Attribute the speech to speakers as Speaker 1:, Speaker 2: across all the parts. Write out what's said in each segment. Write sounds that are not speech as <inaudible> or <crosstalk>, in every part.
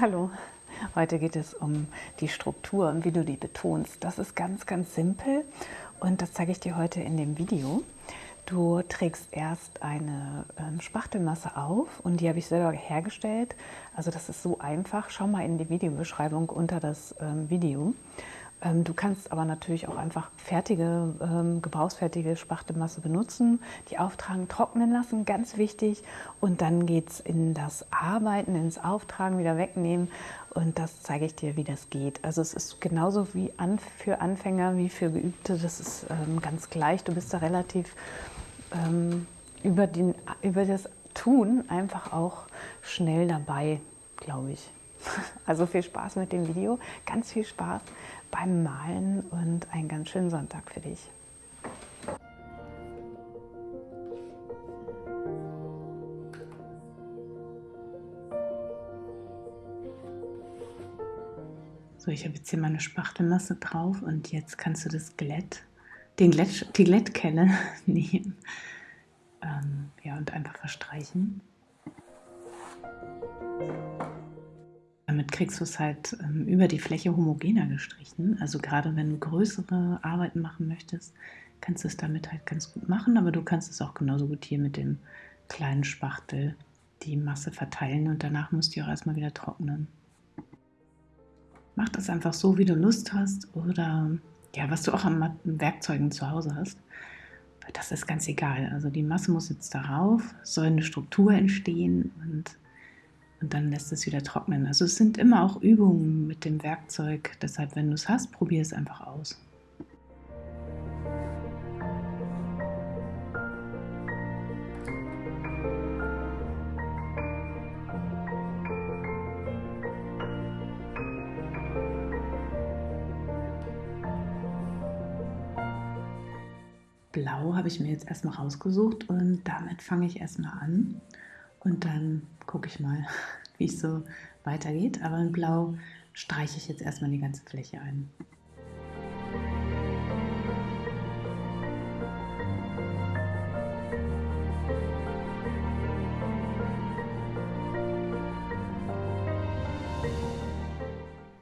Speaker 1: Hallo, heute geht es um die Struktur und wie du die betonst. Das ist ganz, ganz simpel und das zeige ich dir heute in dem Video. Du trägst erst eine ähm, Spachtelmasse auf und die habe ich selber hergestellt. Also das ist so einfach. Schau mal in die Videobeschreibung unter das ähm, Video. Ähm, du kannst aber natürlich auch einfach fertige, ähm, gebrauchsfertige Spachtelmasse benutzen, die auftragen, trocknen lassen, ganz wichtig. Und dann geht es in das Arbeiten, ins Auftragen, wieder wegnehmen. Und das zeige ich dir, wie das geht. Also es ist genauso wie an, für Anfänger wie für Geübte. Das ist ähm, ganz gleich. Du bist da relativ über, den, über das Tun einfach auch schnell dabei, glaube ich. <laughs> Also viel Spaß mit dem Video, ganz viel Spaß beim Malen und einen ganz schönen Sonntag für dich. So, ich habe jetzt hier meine Spachtelmasse drauf und jetzt kannst du das Glätt, den Glätt, die Glättkelle <laughs> nehmen ähm, ja, und einfach verstreichen. Kriegst du es halt ähm, über die Fläche homogener gestrichen. Also gerade wenn du größere Arbeiten machen möchtest, kannst du es damit halt ganz gut machen, aber du kannst es auch genauso gut hier mit dem kleinen Spachtel die Masse verteilen und danach musst du auch erstmal wieder trocknen. Mach das einfach so, wie du Lust hast oder ja, was du auch an Werkzeugen zu Hause hast. Das ist ganz egal. Also die Masse muss jetzt darauf, soll eine Struktur entstehen und und dann lässt es wieder trocknen. Also es sind immer auch Übungen mit dem Werkzeug. Deshalb, wenn du es hast, probier es einfach aus. Blau habe ich mir jetzt erstmal rausgesucht und damit fange ich erstmal an. Und dann gucke ich mal, <laughs> wie es so weitergeht. Aber in Blau streiche ich jetzt erstmal die ganze Fläche ein.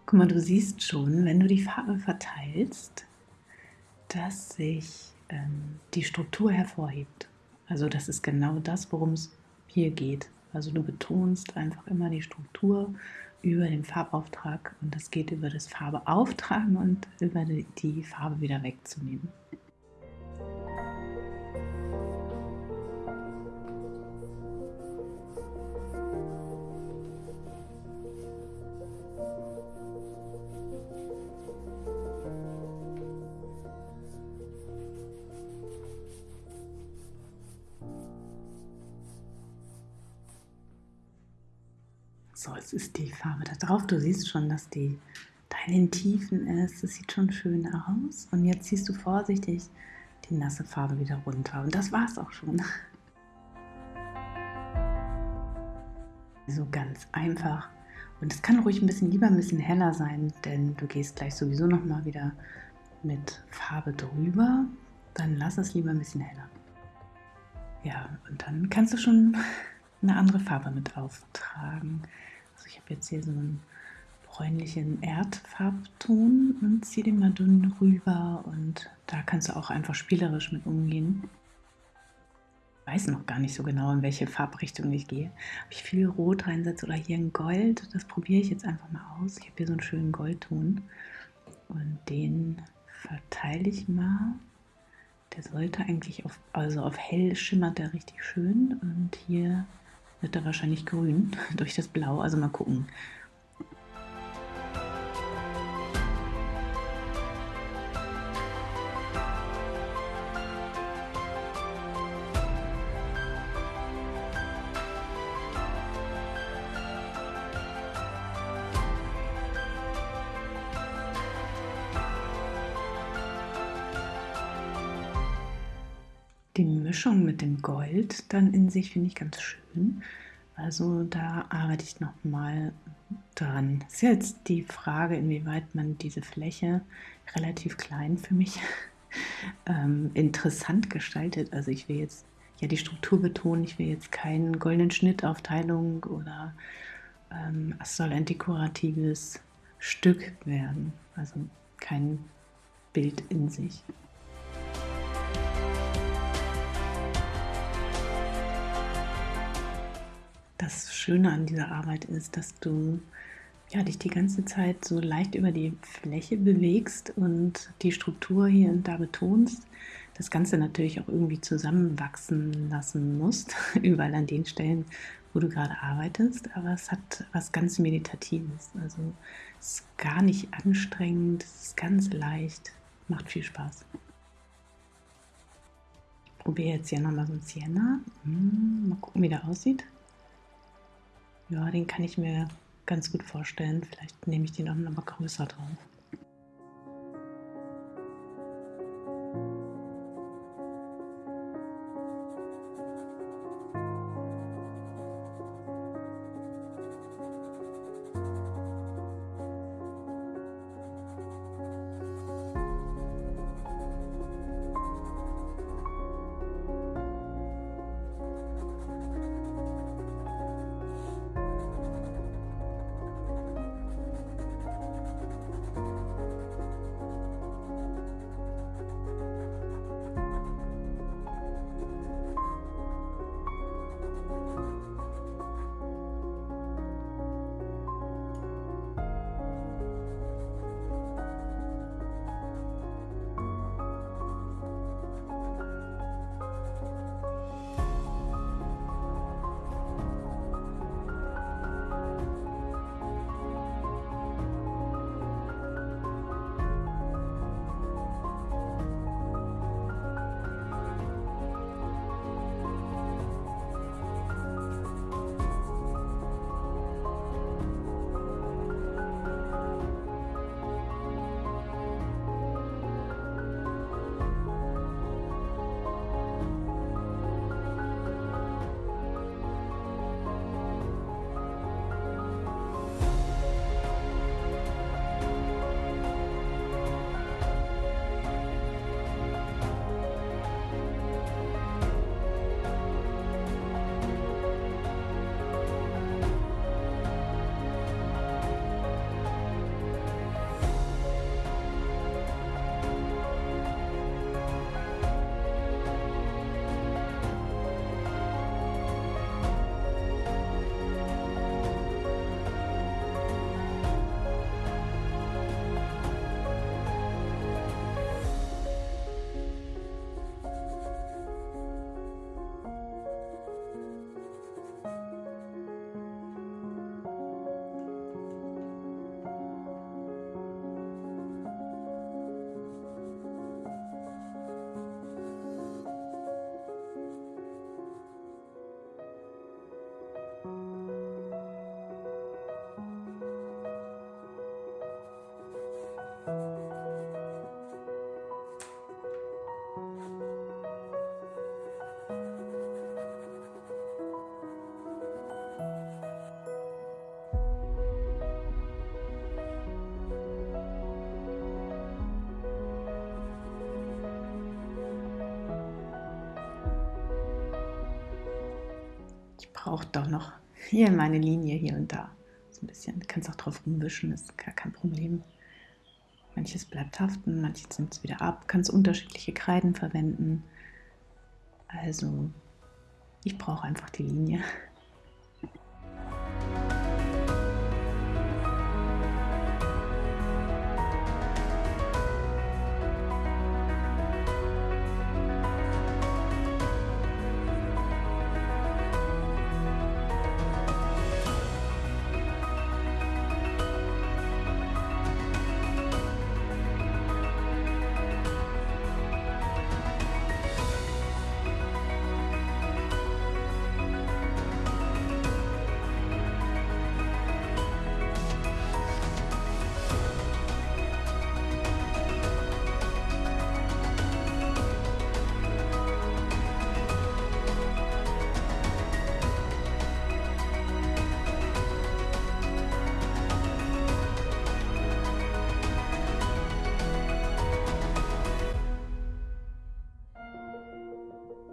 Speaker 1: Guck mal, du siehst schon, wenn du die Farbe verteilst, dass sich ähm, die Struktur hervorhebt. Also das ist genau das, worum es hier geht. Also du betonst einfach immer die Struktur über den Farbauftrag und das geht über das Farbeauftragen und über die Farbe wieder wegzunehmen. So, es ist die Farbe da drauf. Du siehst schon, dass die da in den Tiefen ist. Das sieht schon schön aus. Und jetzt ziehst du vorsichtig die nasse Farbe wieder runter. Und das war es auch schon. <laughs> So ganz einfach. Und es kann ruhig ein bisschen lieber ein bisschen heller sein, denn du gehst gleich sowieso noch mal wieder mit Farbe drüber. Dann lass es lieber ein bisschen heller. Ja, und dann kannst du schon eine andere Farbe mit auftragen. Also ich habe jetzt hier so einen bräunlichen Erdfarbton und ziehe den mal dünn rüber und da kannst du auch einfach spielerisch mit umgehen. Ich weiß noch gar nicht so genau, in welche Farbrichtung ich gehe. Ob ich viel Rot reinsetze oder hier ein Gold, das probiere ich jetzt einfach mal aus. Ich habe hier so einen schönen Goldton und den verteile ich mal. Der sollte eigentlich auf, also auf hell schimmert der richtig schön und hier wird er wahrscheinlich grün <laughs> durch das Blau. Also mal gucken. Die Mischung mit dem Gold dann in sich finde ich ganz schön. Also da arbeite ich nochmal dran. Das ist jetzt die Frage, inwieweit man diese Fläche relativ klein für mich <laughs> ähm, interessant gestaltet. Also ich will jetzt ja die Struktur betonen, ich will jetzt keinen goldenen Schnittaufteilung oder ähm, es soll ein dekoratives Stück werden, also kein Bild in sich. Das Schöne an dieser Arbeit ist, dass du ja, dich die ganze Zeit so leicht über die Fläche bewegst und die Struktur hier und da betonst. Das Ganze natürlich auch irgendwie zusammenwachsen lassen musst, <laughs> überall an den Stellen, wo du gerade arbeitest, aber es hat was ganz Meditatives. Also es ist gar nicht anstrengend, es ist ganz leicht, macht viel Spaß. Ich probiere jetzt hier nochmal so ein Sienna. Hm, mal gucken, wie der aussieht. Ja, den kann ich mir ganz gut vorstellen. Vielleicht nehme ich den auch noch mal größer drauf. Braucht doch noch hier meine Linie hier und da. So ein bisschen. Du kannst auch drauf rumwischen, ist gar kein Problem. Manches bleibt haften, manches nimmt es wieder ab. Kannst unterschiedliche Kreiden verwenden. Also, ich brauche einfach die Linie.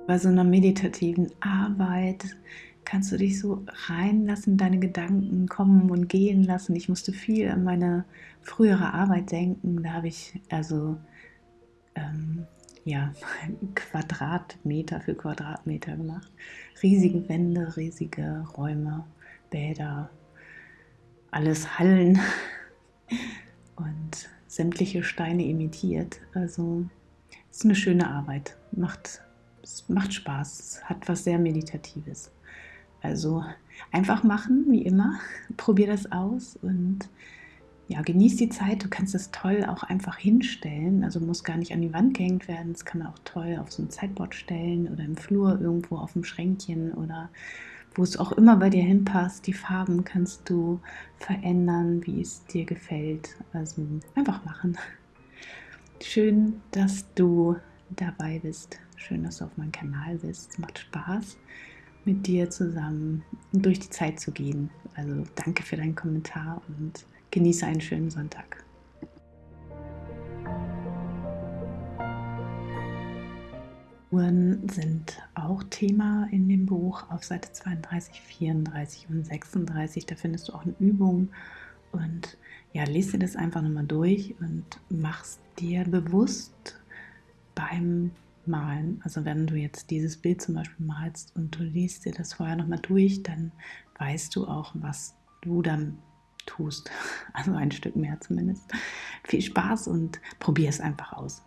Speaker 1: Bei so einer meditativen Arbeit kannst du dich so reinlassen, deine Gedanken kommen und gehen lassen. Ich musste viel an meine frühere Arbeit denken. Da habe ich also ähm, ja, <laughs> Quadratmeter für Quadratmeter gemacht. Riesige Wände, riesige Räume, Bäder, alles Hallen <laughs> und sämtliche Steine imitiert. Also ist eine schöne Arbeit, macht, es macht Spaß, es hat was sehr Meditatives. Also einfach machen, wie immer, <laughs> probier das aus und ja, genieß die Zeit. Du kannst es toll auch einfach hinstellen. Also muss gar nicht an die Wand gehängt werden. Das kann man auch toll auf so ein Zeitboard stellen oder im Flur irgendwo auf dem Schränkchen oder wo es auch immer bei dir hinpasst. Die Farben kannst du verändern, wie es dir gefällt. Also einfach machen. Schön, dass du dabei bist. Schön, dass du auf meinem Kanal bist. Es macht Spaß, mit dir zusammen durch die Zeit zu gehen. Also danke für deinen Kommentar und Genieße einen schönen Sonntag. Uhren sind auch Thema in dem Buch auf Seite 32, 34 und 36. Da findest du auch eine Übung und ja, lese dir das einfach nochmal durch und machst dir bewusst beim Malen. Also wenn du jetzt dieses Bild zum Beispiel malst und du liest dir das vorher nochmal durch, dann weißt du auch, was du dann tust. <laughs> Also ein Stück mehr zumindest. Viel Spaß und probier es einfach aus.